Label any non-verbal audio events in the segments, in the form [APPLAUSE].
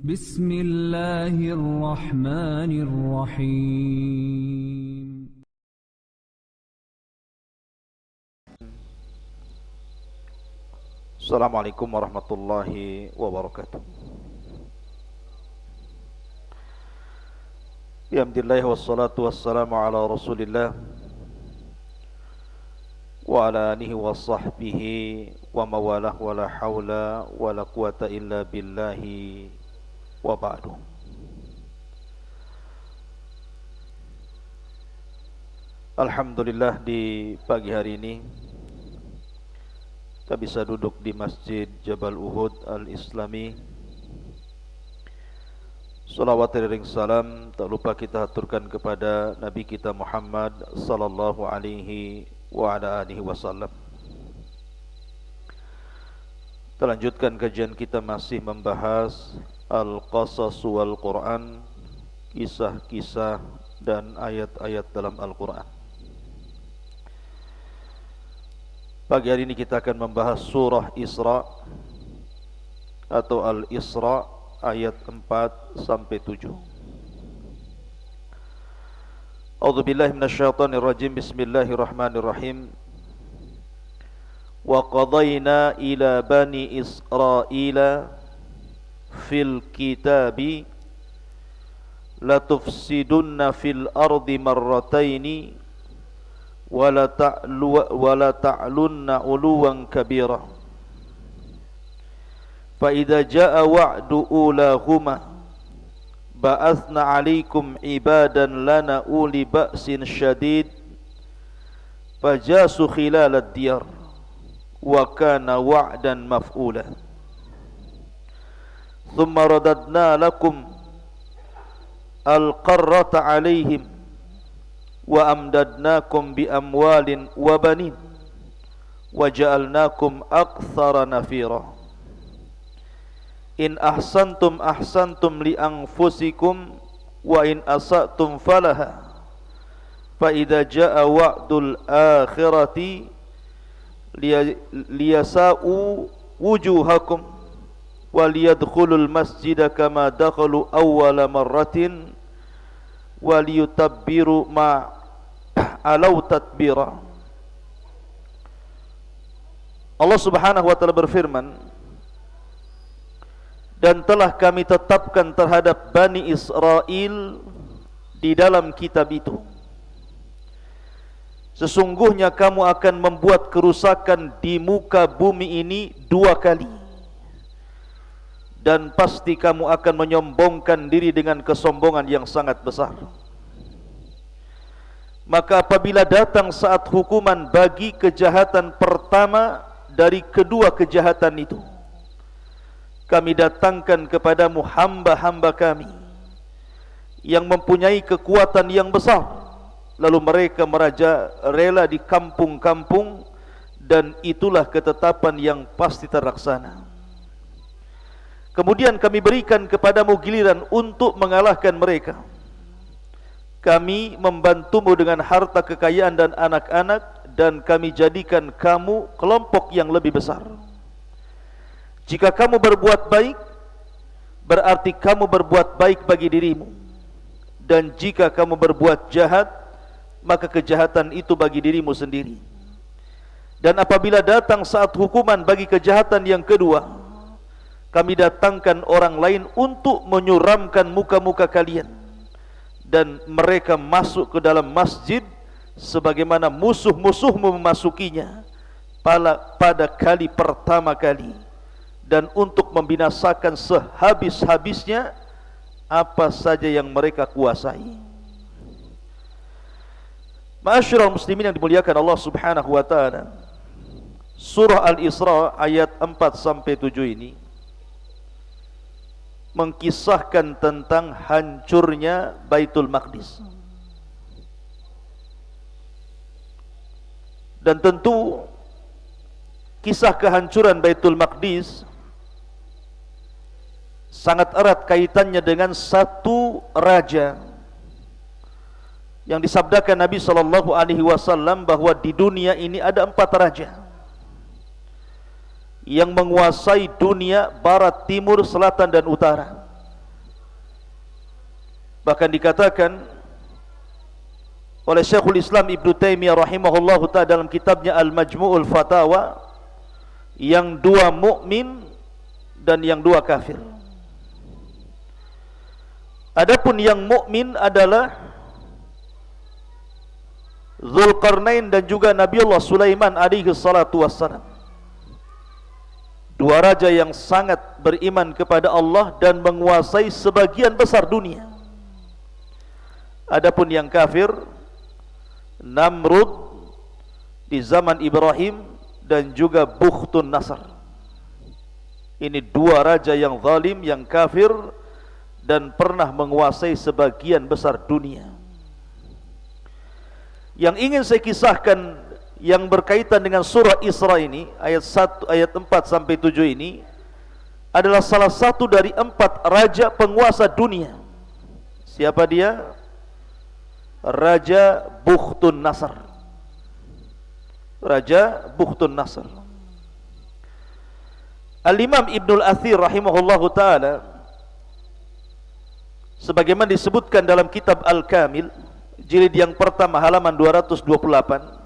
بسم الله الرحمن الرحيم. السلام عليكم ورحمة الله وبركاته. بحمد الله والصلاة والسلام على رسول الله وعلى آله وصحبه وموالاه ولا حول ولا قوة إلا بالله wa ba'du Alhamdulillah di pagi hari ini kita bisa duduk di Masjid Jabal Uhud Al-Islami Salawat ring salam tak lupa kita aturkan kepada Nabi kita Muhammad sallallahu alaihi wa ala alihi wasallam. Kita lanjutkan kajian kita masih membahas Al-Qasas wal Quran, kisah-kisah dan ayat-ayat dalam Al-Quran. Pagi hari ini kita akan membahas surah Isra atau Al-Isra ayat 4 sampai 7. A'udzu billahi minasyaitonir rajim. Bismillahirrahmanirrahim. Wa qadayna ila bani Israila fil kitabi latufsidunna fil ardi marrataini wala ta'lu wala ta'lunna uluwan kabira. Fa idza jaa wa'du ulahuma ba'athna 'alaikum ibadan lana uli ba'sin syadid fajasu khilal ad-diyar wa kana wa'dan maf'ula thumma radadna lakum al-qarrata 'alaihim wa amdadnakum bi amwalin wa banin wa ja'alnakum aktsara nafira. In ahsantum ahsantum li anfusikum wa in asatum falaha. Fa idza jaa wa'dul akhirati liyasa'u wujuhakum wa liyadkhulul masjida kama dakhalu awwala marratin wa liyutabbiru ma [CLEARS THROAT] alau tatbira. Allah Subhanahu wa taala berfirman dan telah kami tetapkan terhadap Bani Israel di dalam kitab itu Sesungguhnya kamu akan membuat kerusakan di muka bumi ini dua kali Dan pasti kamu akan menyombongkan diri dengan kesombongan yang sangat besar. Maka apabila datang saat hukuman bagi kejahatan pertama dari kedua kejahatan itu kami datangkan kepadamu hamba-hamba kami yang mempunyai kekuatan yang besar. Lalu mereka meraja rela di kampung-kampung dan itulah ketetapan yang pasti terlaksana kemudian kami berikan kepadamu giliran untuk mengalahkan mereka. Kami membantumu dengan harta kekayaan dan anak-anak dan kami jadikan kamu kelompok yang lebih besar. Jika kamu berbuat baik Berarti kamu berbuat baik bagi dirimu. Dan jika kamu berbuat jahat Maka kejahatan itu bagi dirimu sendiri. Dan apabila datang saat hukuman bagi kejahatan yang kedua Kami datangkan orang lain untuk menyuramkan muka-muka kalian Dan mereka masuk ke dalam masjid Sebagaimana musuh-musuhmu memasukinya Pada kali pertama kali dan untuk membinasakan sehabis-habisnya apa saja yang mereka kuasai. Ma'asyiral muslimin yang dimuliakan Allah Subhanahu wa taala. Surah Al-Isra ayat 4 sampai 7 ini mengkisahkan tentang hancurnya Baitul Maqdis. Dan tentu kisah kehancuran Baitul Maqdis sangat erat kaitannya dengan satu raja yang disabdakan Nabi sallallahu alaihi wasallam bahwa di dunia ini ada empat raja yang menguasai dunia barat, timur, selatan dan utara. bahkan dikatakan oleh Syekhul Islam Ibn Taimiyah rahimahullahu taala dalam kitabnya Al-Majmu'ul Fatawa yang dua mukmin dan yang dua kafir. Adapun yang mukmin adalah Zulkarnain dan juga Nabi Allah Sulaiman alaihi salatu wassalam. Dua raja yang sangat beriman kepada Allah dan menguasai sebagian besar dunia. Adapun yang kafir Namrud di zaman Ibrahim dan juga Bukhtun Nasr. Ini dua raja yang zalim, yang kafir dan pernah menguasai sebagian besar dunia. Yang ingin saya kisahkan yang berkaitan dengan surah Isra ini ayat 1 ayat 4 sampai 7 ini adalah salah satu dari empat raja penguasa dunia. Siapa dia? Raja Bukhtun Nasr. Raja Bukhtun Nasr. Al-Imam Ibnul Athir rahimahullahu taala sebagaimana disebutkan dalam kitab Al-Kamil jilid yang pertama halaman 228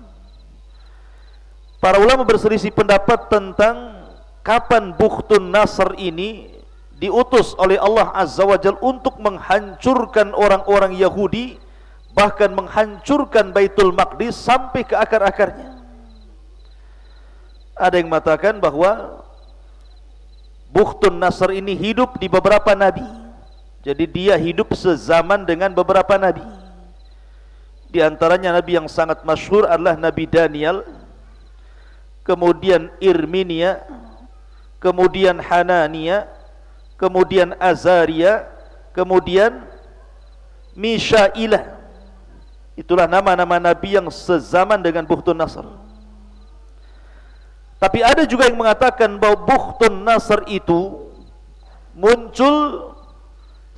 para ulama berselisih pendapat tentang kapan Bukhtun Nasr ini diutus oleh Allah Azza wa Jal untuk menghancurkan orang-orang Yahudi bahkan menghancurkan Baitul Maqdis sampai ke akar-akarnya. Ada yang mengatakan bahwa Bukhtun Nasr ini hidup di beberapa nabi. Jadi dia hidup sezaman dengan beberapa nabi. Di antaranya nabi yang sangat masyhur adalah Nabi Daniel, kemudian Irminia, kemudian Hanania, kemudian Azaria, kemudian Mishailah. Itulah nama-nama nabi yang sezaman dengan Bukhtun Nasr. Tapi ada juga yang mengatakan bahwa Bukhtun Nasr itu muncul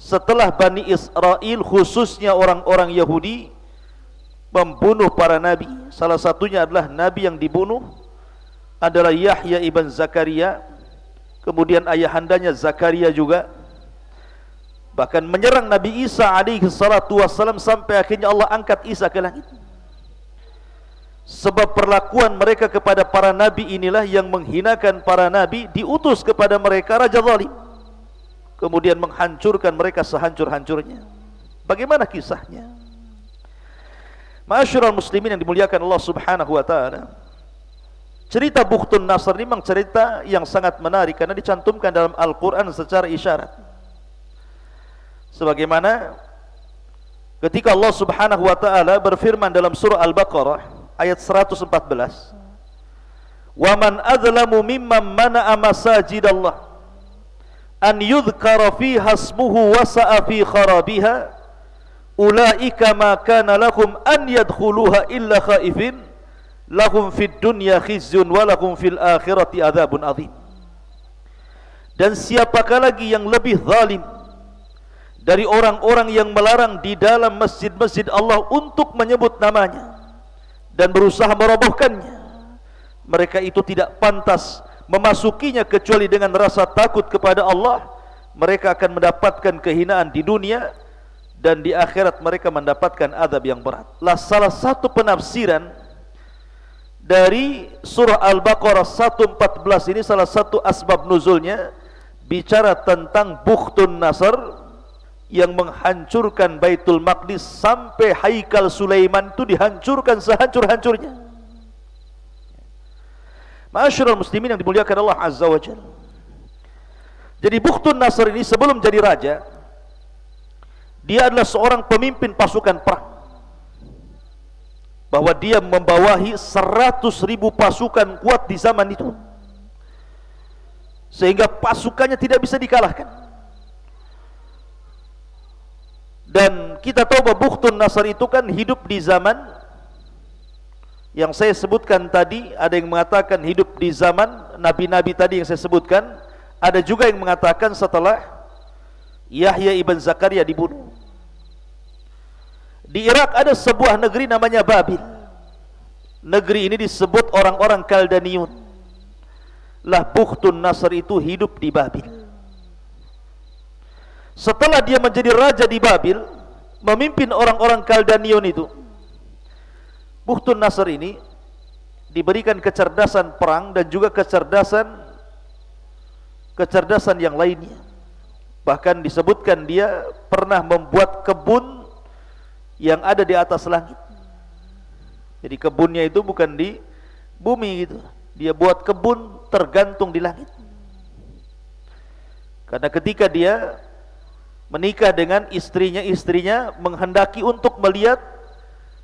setelah Bani Israel khususnya orang-orang Yahudi membunuh para nabi. Salah satunya adalah nabi yang dibunuh adalah Yahya ibn Zakaria. Kemudian ayahandanya Zakaria juga bahkan menyerang Nabi Isa alaihi salatu wasallam sampai akhirnya Allah angkat Isa ke langit. Sebab perlakuan mereka kepada para nabi inilah yang menghinakan para nabi diutus kepada mereka raja zalim. Kemudian menghancurkan mereka sehancur-hancurnya. Bagaimana kisahnya? Masyurul muslimin yang dimuliakan Allah subhanahu wa ta'ala Cerita Bukhtun Nasr ini memang cerita yang sangat menarik Karena dicantumkan dalam Al-Quran secara isyarat. Sebagaimana Ketika Allah subhanahu wa ta'ala berfirman dalam surah Al-Baqarah Ayat 114 Waman adlamu mimman mana'a masajid Allah An yudhkara fi hasmuhu wasa'a fi kharabiha ulaika ma kana lahum an yadkhuluha illa khaifin lahum fid dunya khizyun wa fil akhirati adzabun adzim dan siapakah lagi yang lebih zalim dari orang-orang yang melarang di dalam masjid-masjid Allah untuk menyebut namanya dan berusaha merobohkannya? Mereka itu tidak pantas memasukinya kecuali dengan rasa takut kepada Allah. Mereka akan mendapatkan kehinaan di dunia dan di akhirat mereka mendapatkan azab yang berat. Lah salah satu penafsiran dari surah Al-Baqarah 114 ini salah satu asbab nuzulnya bicara tentang Bukhtun Nasr yang menghancurkan Baitul Maqdis sampai Haikal Sulaiman itu dihancurkan sehancur-hancurnya. Masyarul muslimin yang dimuliakan Allah Azza wa. Jadi Bukhtun Nasr ini sebelum jadi raja, dia adalah seorang pemimpin pasukan perang bahwa dia membawahi seratus ribu pasukan kuat di zaman itu. Sehingga pasukannya tidak bisa dikalahkan. Dan kita tahu bahwa Bukhtun Nasr itu kan hidup di zaman yang saya sebutkan tadi ada yang mengatakan hidup di zaman nabi-nabi tadi yang saya sebutkan. Ada juga yang mengatakan setelah Yahya ibn Zakaria dibunuh di Irak ada sebuah negeri namanya Babil. Negeri ini disebut orang-orang Kaldaniun. Lah Bukhtun Nasr itu hidup di Babil. Setelah dia menjadi raja di Babil, memimpin orang-orang Kaldanion itu Buhtun Nasr ini diberikan kecerdasan perang dan juga kecerdasan kecerdasan yang lainnya bahkan disebutkan dia pernah membuat kebun yang ada di atas langit. Jadi kebunnya itu bukan di bumi gitu. Dia buat kebun tergantung di langit. Karena ketika dia menikah dengan istrinya istrinya menghendaki untuk melihat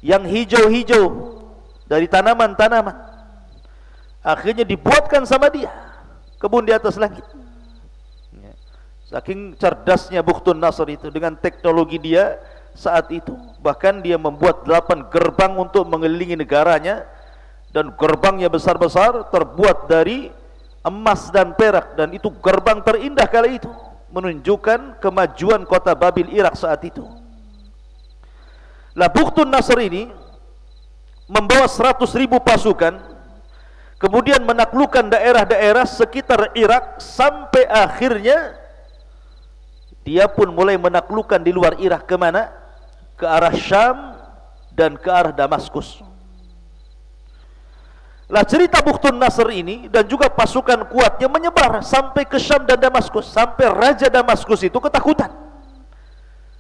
yang hijau-hijau dari tanaman-tanaman. Akhirnya dibuatkan sama dia kebun di atas langit. Ya. saking cerdasnya Bukhtun Nasr itu dengan teknologi dia saat itu. Bahkan dia membuat delapan gerbang untuk mengelilingi negaranya. Dan gerbangnya besar-besar terbuat dari emas dan perak. Dan itu gerbang terindah kali itu. Menunjukkan kemajuan kota Babil Irak saat itu. Lah Nasr ini membawa 100 ribu pasukan. Kemudian menaklukkan daerah-daerah sekitar Irak sampai akhirnya dia pun mulai menaklukkan di luar Irak. Ke mana? Ke arah Syam dan ke arah Damaskus. Lah cerita Bukhtun Nasr ini dan juga pasukan kuatnya menyebar sampai ke Syam dan Damaskus. Sampai Raja Damaskus itu ketakutan.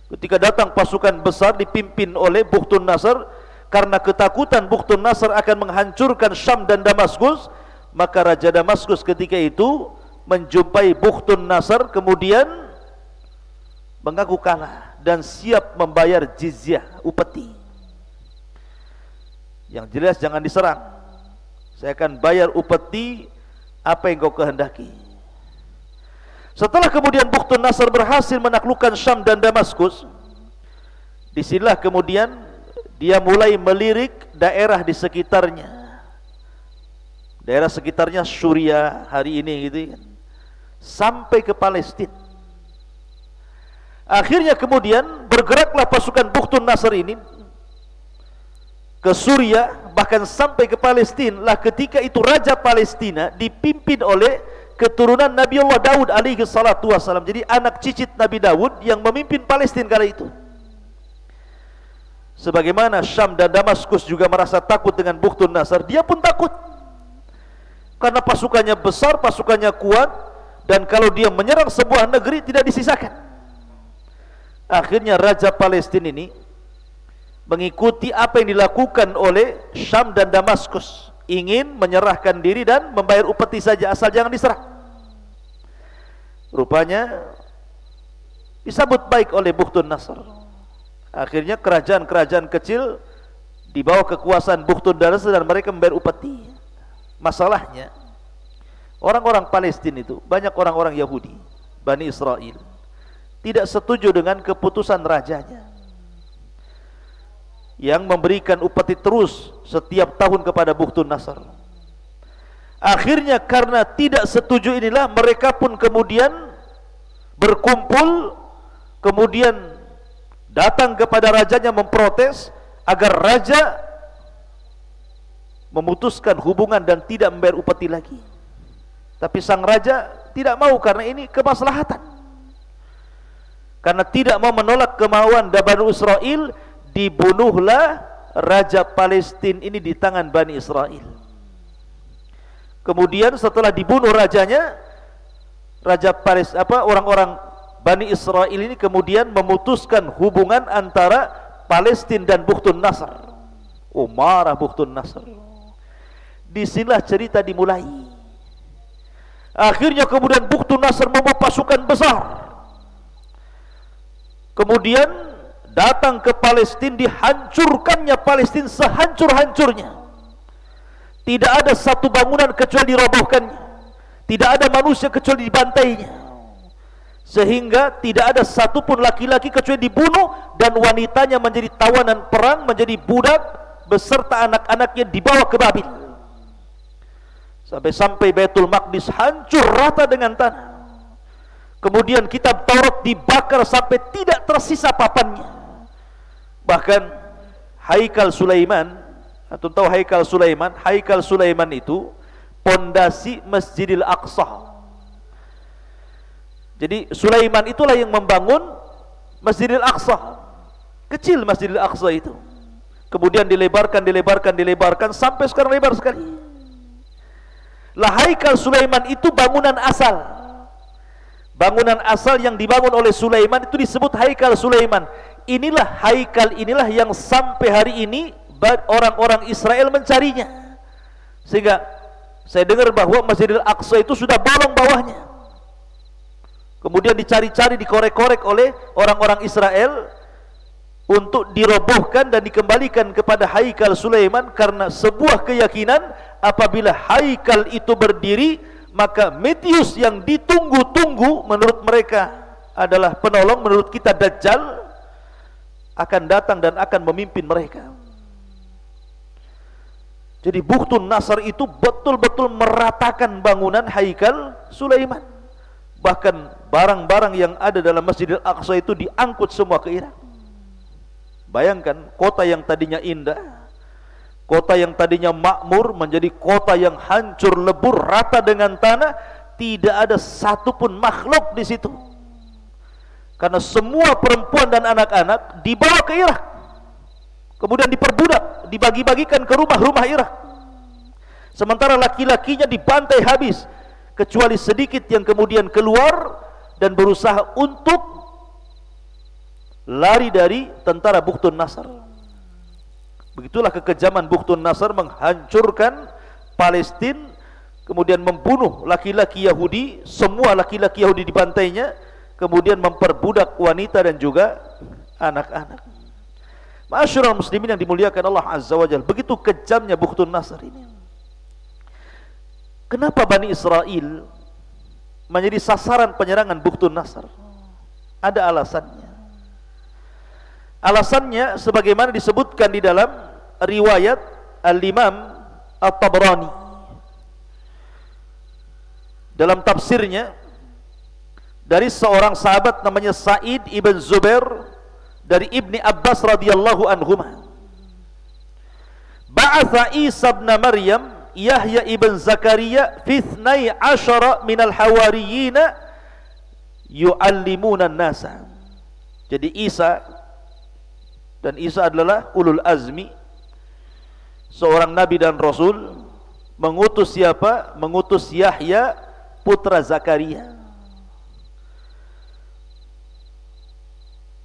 Ketika datang pasukan besar dipimpin oleh Bukhtun Nasr. Karena ketakutan Bukhtun Nasr akan menghancurkan Syam dan Damaskus. Maka Raja Damaskus ketika itu menjumpai Bukhtun Nasr. Kemudian mengaku kalah dan siap membayar jizyah upeti. Yang jelas jangan diserang. Saya akan bayar upeti apa yang kau kehendaki. Setelah kemudian Bukhtun Nasr berhasil menaklukkan Syam dan Damaskus, di sinilah kemudian dia mulai melirik daerah di sekitarnya. Daerah sekitarnya Suria hari ini gitu kan. Sampai ke Palestina. Akhirnya kemudian bergeraklah pasukan Bukhtun Nasr ini ke Suria bahkan sampai ke Palestina lah ketika itu raja Palestina dipimpin oleh keturunan Nabi Allah Daud alaihi salatu wasalam jadi anak cicit Nabi Daud yang memimpin Palestina kala itu. Sebagaimana Syam dan Damaskus juga merasa takut dengan Bukhtun Nasr dia pun takut. Karena pasukannya besar pasukannya kuat dan kalau dia menyerang sebuah negeri tidak disisakan akhirnya raja Palestina ini mengikuti apa yang dilakukan oleh Syam dan Damaskus. Ingin menyerahkan diri dan membayar upeti saja asal jangan diserang rupanya disambut baik oleh Bukhtun Nasr. Akhirnya kerajaan-kerajaan kecil di bawah kekuasaan Bukhtun Nasr dan mereka membayar upeti. Masalahnya orang-orang Palestina itu banyak orang-orang Yahudi Bani Israel tidak setuju dengan keputusan rajanya yang memberikan upeti terus setiap tahun kepada Bukhtun Nasr. Akhirnya karena tidak setuju inilah mereka pun kemudian berkumpul kemudian datang kepada rajanya memprotes agar raja memutuskan hubungan dan tidak membayar upeti lagi. Tapi sang raja tidak mau karena ini kemaslahatan. Karena tidak mau menolak kemauan Bani Israel dibunuhlah raja Palestina ini di tangan Bani Israel. Kemudian setelah dibunuh rajanya, raja Palestina apa orang-orang Bani Israel ini kemudian memutuskan hubungan antara Palestina dan Bukhtun Nasr. Oh marah Bukhtun Nasr. Di sinilah cerita dimulai. Akhirnya kemudian Bukhtun Nasr membawa pasukan besar. Kemudian datang ke Palestina dihancurkannya Palestina sehancur-hancurnya. Tidak ada satu bangunan kecuali dirobohkannya. Tidak ada manusia kecuali dibantainya. Sehingga tidak ada satu pun laki-laki kecuali dibunuh dan wanitanya menjadi tawanan perang menjadi budak beserta anak-anaknya dibawa ke Babil. Sampai-sampai Baitul Maqdis hancur rata dengan tanah kemudian kitab Taurat dibakar sampai tidak tersisa papannya Bahkan Haikal Sulaiman atau tahu Haikal Sulaiman? Haikal Sulaiman itu pondasi Masjidil Aqsa. Jadi Sulaiman itulah yang membangun Masjidil Aqsa. Kecil Masjidil Aqsa itu. Kemudian dilebarkan, dilebarkan, dilebarkan sampai sekarang lebar sekali. Lah Haikal Sulaiman itu bangunan asal. Bangunan asal yang dibangun oleh Sulaiman itu disebut Haikal Sulaiman. Inilah Haikal inilah yang sampai hari ini orang-orang Israel mencarinya. Sehingga saya dengar bahwa Masjidil Aqsa itu sudah bolong bawahnya. Kemudian dicari-cari, dikorek-korek oleh orang-orang Israel untuk dirobohkan dan dikembalikan kepada Haikal Sulaiman karena sebuah keyakinan apabila Haikal itu berdiri maka Metius yang ditunggu-tunggu menurut mereka adalah penolong menurut kita Dajjal akan datang dan akan memimpin mereka. Jadi Buktun Nasr itu betul-betul meratakan bangunan Haikal Sulaiman. Bahkan barang-barang yang ada dalam Masjidil Aqsa itu diangkut semua ke Irak. Bayangkan kota yang tadinya indah Kota yang tadinya makmur menjadi kota yang hancur lebur rata dengan tanah Tidak ada satupun makhluk di situ. Karena semua perempuan dan anak-anak dibawa ke Irak. Kemudian diperbudak Dibagi-bagikan ke rumah-rumah Irak. Sementara laki-lakinya dibantai habis Kecuali sedikit yang kemudian keluar Dan berusaha untuk lari dari tentara Buktun Nasr. Begitulah kekejaman Buktun Nasr menghancurkan Palestina, kemudian membunuh laki-laki Yahudi, semua laki-laki Yahudi dibantainya, kemudian memperbudak wanita dan juga anak-anak. Masyurul muslimin yang dimuliakan Allah Azza wa Jal. Begitu kejamnya Buktun Nasr ini. Kenapa Bani Israel menjadi sasaran penyerangan Buktun Nasr? Ada alasannya. Alasannya sebagaimana disebutkan di dalam riwayat Al-Imam At-Tabrani. Dalam tafsirnya dari seorang sahabat namanya Sa'id ibn Zubair dari Ibni Abbas radhiyallahu anhuma. Ba'atha Isa ibn Maryam Yahya ibn Zakaria fi 12 minal hawariyina yu'allimuna an-nasa. Jadi Isa dan Isa adalah ulul azmi. Seorang nabi dan rasul. Mengutus siapa? mengutus Yahya putra Zakaria.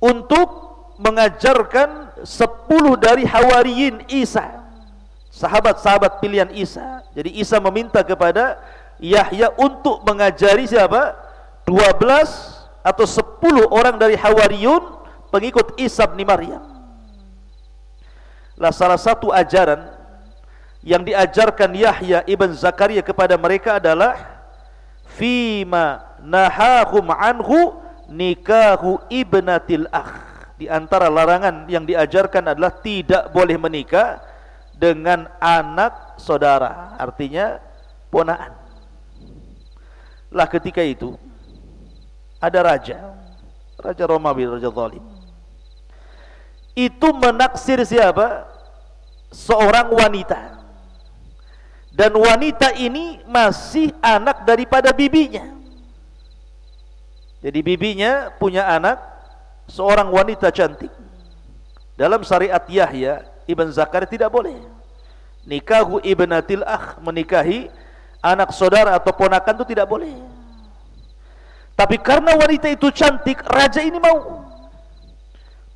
Untuk mengajarkan sepuluh dari hawariyin Isa. Sahabat-sahabat pilihan Isa. Jadi Isa meminta kepada Yahya untuk mengajari siapa? 12 atau 10 orang dari hawariyun pengikut Isa bin Maryam lah salah satu ajaran yang diajarkan Yahya ibn Zakaria kepada mereka adalah fima nahahum anhu nikahu ibnatil akh. Di antara larangan yang diajarkan adalah tidak boleh menikah dengan anak saudara artinya ponaan. Lah ketika itu ada raja raja Romawi raja zalim itu menaksir siapa? Seorang wanita. Dan wanita ini masih anak daripada bibinya. Jadi bibinya punya anak seorang wanita cantik. Dalam syariat Yahya Ibn Zakar tidak boleh. Nikahu ibnatil akh menikahi anak saudara atau ponakan itu tidak boleh. Tapi karena wanita itu cantik, raja ini mau.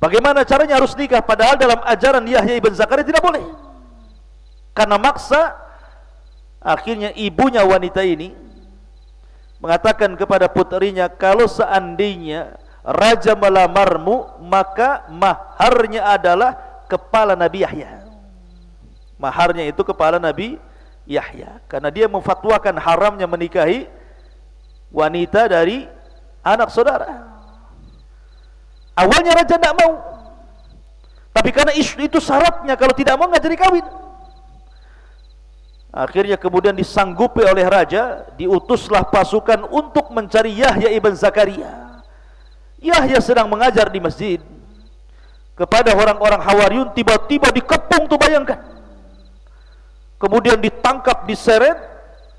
Bagaimana caranya harus nikah padahal dalam ajaran Yahya ibn Zakaria tidak boleh. Karena maksa akhirnya ibunya wanita ini mengatakan kepada putrinya kalau seandainya raja melamarmu maka maharnya adalah kepala Nabi Yahya. Maharnya itu kepala Nabi Yahya karena dia memfatwakan haramnya menikahi wanita dari anak saudara. Awalnya raja tidak mau. Tapi karena isu itu syaratnya kalau tidak mau nggak jadi kawin. Akhirnya kemudian disanggupi oleh raja, diutuslah pasukan untuk mencari Yahya ibn Zakaria. Yahya sedang mengajar di masjid kepada orang-orang Hawariyun tiba-tiba dikepung tuh bayangkan. Kemudian ditangkap, diseret,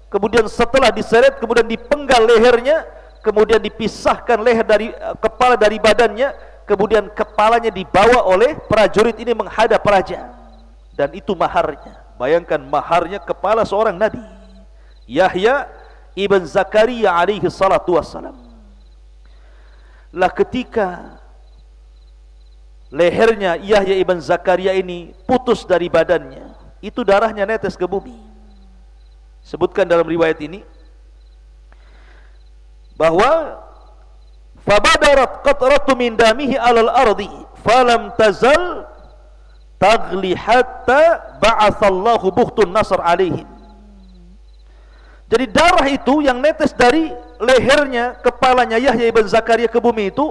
kemudian setelah diseret kemudian dipenggal lehernya, kemudian dipisahkan leher dari uh, kepala dari badannya kemudian kepalanya dibawa oleh prajurit ini menghadap raja. Dan itu maharnya. Bayangkan maharnya kepala seorang nabi. Yahya ibn Zakaria alaihi salatu wassalam. Lah ketika lehernya Yahya ibn Zakaria ini putus dari badannya itu darahnya netes ke bumi. Sebutkan dalam riwayat ini bahwa fabadarat qatratu min damihi alal ardi falam tazal tagli hatta ba'athallahu bukhtun nasr alaihim jadi darah itu yang netes dari lehernya kepalanya Yahya ibn Zakaria ke bumi itu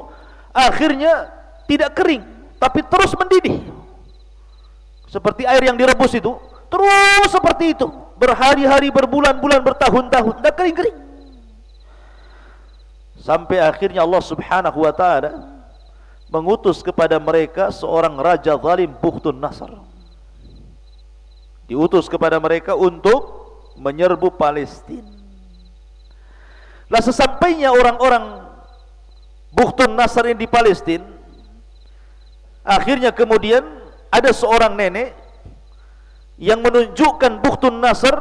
akhirnya tidak kering tapi terus mendidih. Seperti air yang direbus itu terus seperti itu. Berhari-hari berbulan-bulan bertahun-tahun tidak kering-kering sampai akhirnya Allah subhanahu wa ta'ala mengutus kepada mereka seorang raja zalim Bukhtun Nasr diutus kepada mereka untuk menyerbu Palestina lah sesampainya orang-orang Bukhtun Nasr ini di Palestina Akhirnya kemudian ada seorang nenek yang menunjukkan Bukhtun Nasr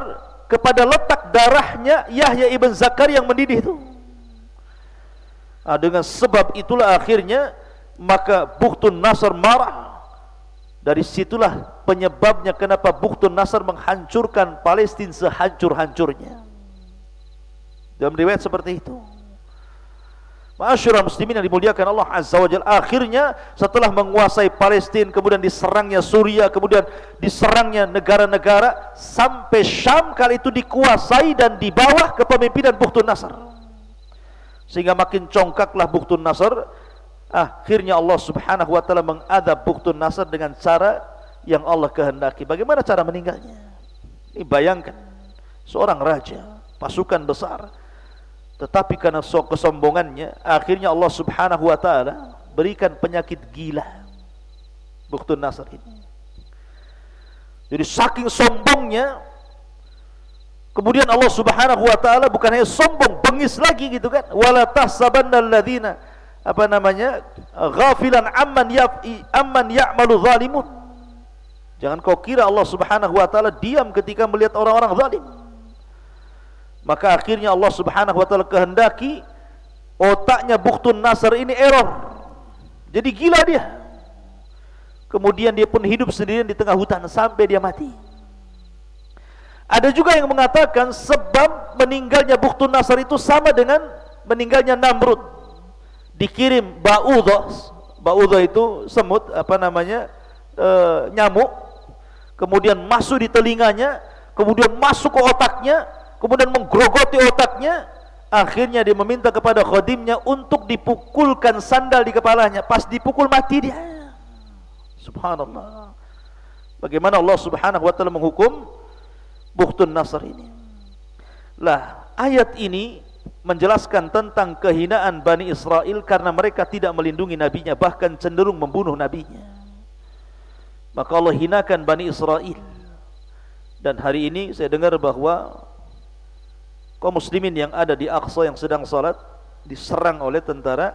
kepada letak darahnya Yahya ibn Zakar yang mendidih itu. Nah, dengan sebab itulah akhirnya maka Bukhtun Nasr marah. Dari situlah penyebabnya kenapa Bukhtun Nasr menghancurkan Palestina sehancur-hancurnya. Dalam riwayat seperti itu. Masyurah muslimin yang dimuliakan Allah Azza wa Jal Akhirnya setelah menguasai Palestina Kemudian diserangnya Suria Kemudian diserangnya negara-negara Sampai Syam kali itu dikuasai Dan di bawah kepemimpinan Bukhtun Nasr Sehingga makin congkaklah Bukhtun Nasr. Akhirnya Allah subhanahu wa ta'ala Mengadab Bukhtun Nasr dengan cara Yang Allah kehendaki. Bagaimana cara meninggalnya? Ini bayangkan Seorang raja Pasukan besar. Tetapi karena kesombongannya akhirnya Allah Subhanahu wa taala berikan penyakit gila Bukhtun Nasr ini. Jadi saking sombongnya kemudian Allah Subhanahu wa taala bukan hanya sombong bengis lagi gitu kan? Wala tahsabannal ladzina apa namanya? Ghafilan amman yafi amman ya'malu zalimun. Jangan kau kira Allah Subhanahu wa taala diam ketika melihat orang-orang zalim. Maka akhirnya Allah subhanahu wa ta'ala kehendaki otaknya Bukhtun Nasr ini error. Jadi gila dia. Kemudian dia pun hidup sendirian di tengah hutan sampai dia mati ada juga yang mengatakan sebab meninggalnya Bukhtun Nasr itu sama dengan meninggalnya Namrud. Dikirim Ba'udhah. Ba'udhah itu semut apa namanya e, nyamuk. Kemudian masuk di telinganya kemudian masuk ke otaknya kemudian menggerogoti otaknya. Akhirnya dia meminta kepada khadimnya untuk dipukulkan sandal di kepalanya. Pas dipukul mati dia. Subhanallah. Bagaimana Allah subhanahu wa ta'ala menghukum Bukhtun Nasr ini. Lah ayat ini menjelaskan tentang kehinaan Bani Israel karena mereka tidak melindungi nabinya bahkan cenderung membunuh nabinya. Maka Allah hinakan Bani Israel. Dan hari ini saya dengar bahawa kaum muslimin yang ada di Aqsa yang sedang salat diserang oleh tentara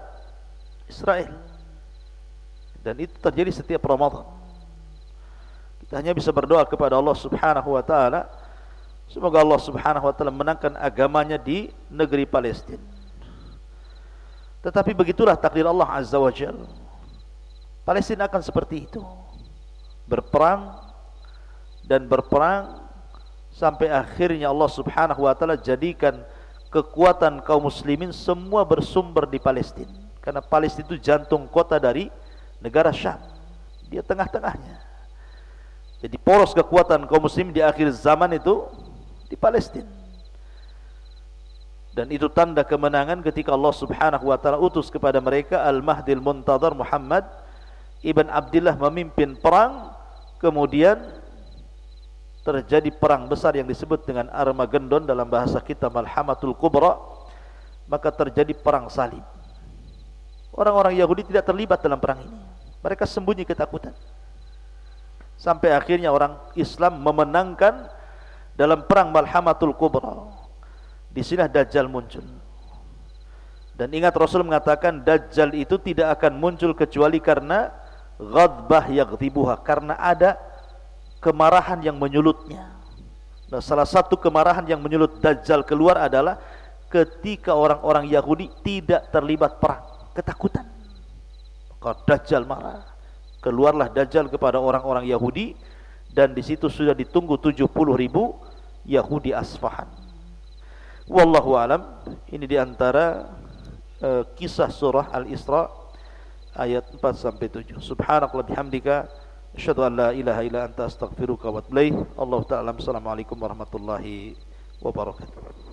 Israel. Dan itu terjadi setiap Ramadan. Kita hanya bisa berdoa kepada Allah subhanahu wa ta'ala semoga Allah subhanahu wa ta'ala menangkan agamanya di negeri Palestin. Tetapi begitulah takdir Allah azza wa jal Palestin akan seperti itu. Berperang dan berperang sampai akhirnya Allah Subhanahu wa taala jadikan kekuatan kaum muslimin semua bersumber di Palestina karena Palestina itu jantung kota dari negara Syam. Dia tengah-tengahnya. Jadi poros kekuatan kaum muslimin di akhir zaman itu di Palestina dan itu tanda kemenangan ketika Allah Subhanahu wa taala utus kepada mereka Al-Mahdil Muntadhar Muhammad ibn Abdullah memimpin perang kemudian terjadi perang besar yang disebut dengan Armageddon dalam bahasa kita Malhamatul Kubra maka terjadi perang salib. Orang-orang Yahudi tidak terlibat dalam perang ini. Mereka sembunyi ketakutan. Sampai akhirnya orang Islam memenangkan dalam perang Malhamatul Kubra di sini Dajjal muncul Dan ingat Rasul mengatakan Dajjal itu tidak akan muncul kecuali karena ghadbah yaghdibuha karena ada kemarahan yang menyulutnya. Nah, salah satu kemarahan yang menyulut Dajjal keluar adalah ketika orang-orang Yahudi tidak terlibat perang, ketakutan. Maka Dajjal marah. Keluarlah Dajjal kepada orang-orang Yahudi dan di situ sudah ditunggu 70 ribu Yahudi Asfahan. Wallahu alam. Ini di antara uh, kisah surah Al-Isra ayat 4 sampai 7. Subhanakallah bihamdika asyhadu an la ilaha illa anta astaghfiruka wa atubu. Allah taala assalamualaikum warahmatullahi wabarakatuh.